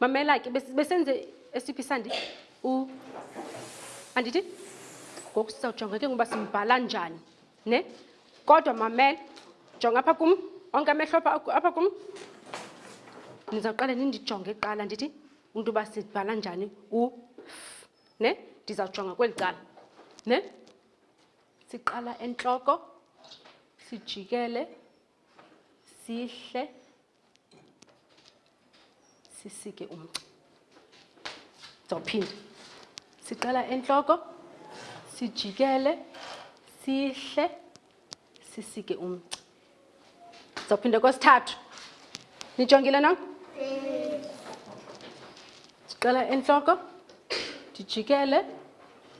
mamela ke besenze esiphi sandi u andithi ngoku sizawujonga ke ngoba simbhala njani ne kodwa mamela jonga apha kum onke amehlo apha kum nizawuqale nindijonge kuqala ndithi umntu uba sibhala njani u ne ndizawujonga kweli cala ne siqala entloko sijikele sihle sisike umgca ndizawuphinda siqala entloko sijikele sihle sisike umgca Ndizawuphinda kwesithathu. Nijongile na? Ndiqala entloko, ndijikele,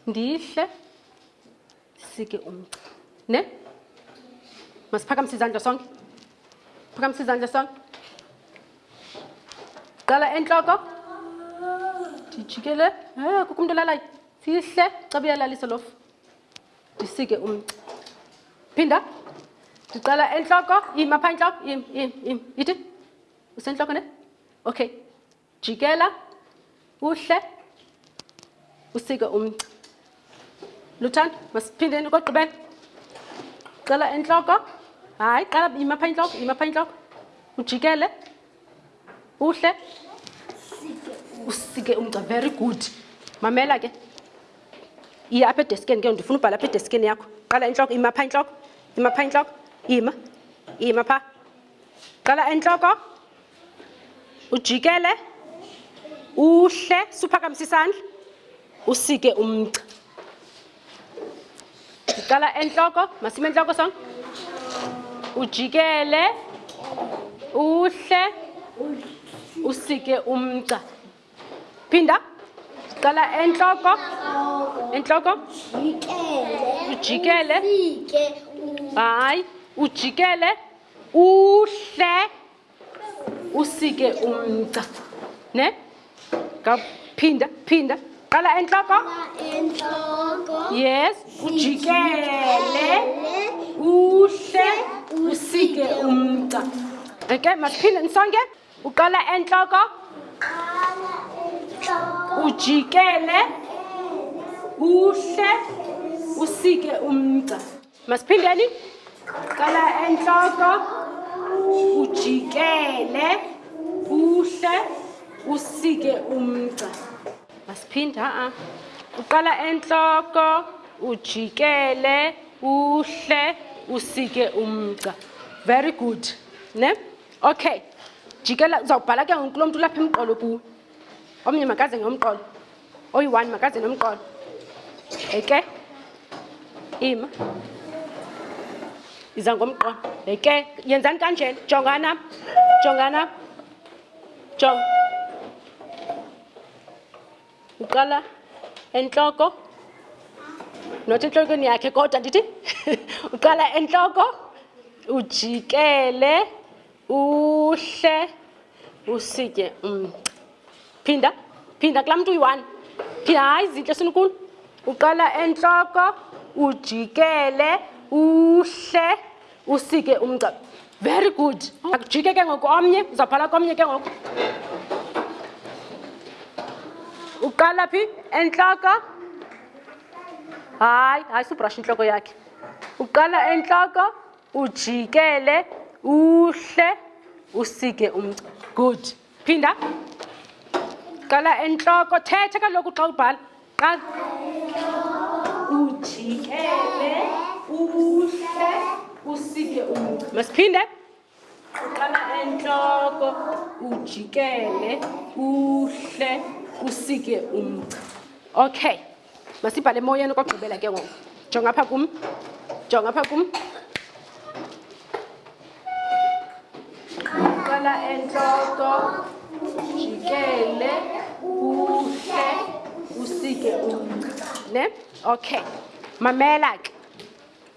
ndihle, ndisike umgca. Ne? Masiphakamise izandla sonke. Phakamise izandla sonke. Qala entloko. Ndijikele. Eh, kukho umntu olalayo. Sihle, xa buyalalisa lofu. ndisike umgca phinda ndiqala entloko im apha intloko im im im ithi usentloko ne okay jikela uhle usike umgca luthando masiphindeni kogqibela qala entloko hayi qala im apha intloko im apha intloko ujikele uhle usike umgca very good mamela ke iye apha edeskeni ke ndifuna ubhala apha edeskeni yakho qala intloko ima pha intloko ima pha intloko ima ima pha qala entloko ujikele uhle suphakamisa isandla usike umgca ndiqala entloko masime entloko song ujikele uhle usike umgca phinda ndiqala entloko entloko ujikele hayi ujikele uhle usike umca ne ngaphinda phinda qala entloko yes ujikele uhle usike umca okay masiphinde nisonke uqala entloko ujikele uhle usike umca masiphindeni qala entloko ujikele uhle usike umgca masiphinda a uqala entloko ujikele uhle usike umgca very good ne okay jikela uzawubhala ke ngoku lo mntu ulapha emqolo kuwe omnye makaze ngomqolo oyi-one makaze nomqolo eke ima iza ngomqolo eke yenzani kanjena jongana jongana jong uqala entloko not entlokweni yakhe kodwa ndithi uqala entloko ujikele uhle usitye um phinda phinda kulaa mntu uyi-one phinda hayi zintle sinikulu uqala entloko ujikele uhle usike umgca very good akujike ke ngoku omnye uzawuphala komnye ke ngoku uqala phi entloko hayi hayi subrasha intloko yakhe uqala entloko ujikele uhle usike umgca good phinda qala entloko thetha kaloku xa ubhala qala ujikele uhle usike umgca masiphinde uqala entloko ujikele uhle usike umgca okay masibhale emoyeni kokugqibela ke ngoku jonga apha kum jonga apha kum qala entloko jikele uhle usike umca ne okay mamela ke